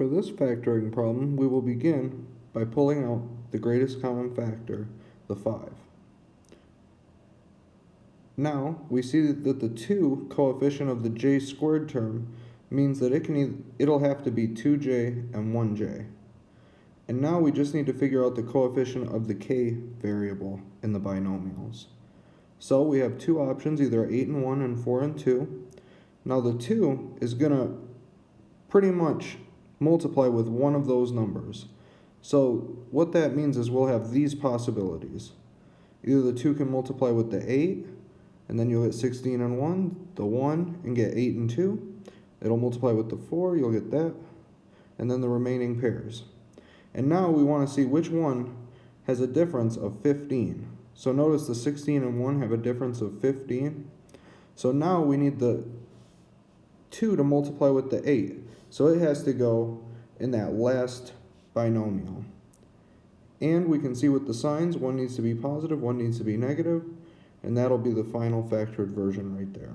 For this factoring problem, we will begin by pulling out the greatest common factor, the 5. Now, we see that the 2 coefficient of the j squared term means that it can it'll have to be 2j and 1j. And now we just need to figure out the coefficient of the k variable in the binomials. So we have two options, either 8 and 1 and 4 and 2. Now the 2 is going to pretty much multiply with one of those numbers. So what that means is we'll have these possibilities. Either the 2 can multiply with the 8, and then you'll get 16 and 1, the 1, and get 8 and 2. It'll multiply with the 4, you'll get that, and then the remaining pairs. And now we want to see which one has a difference of 15. So notice the 16 and 1 have a difference of 15. So now we need the 2 to multiply with the 8. So it has to go in that last binomial. And we can see with the signs, one needs to be positive, one needs to be negative, and that'll be the final factored version right there.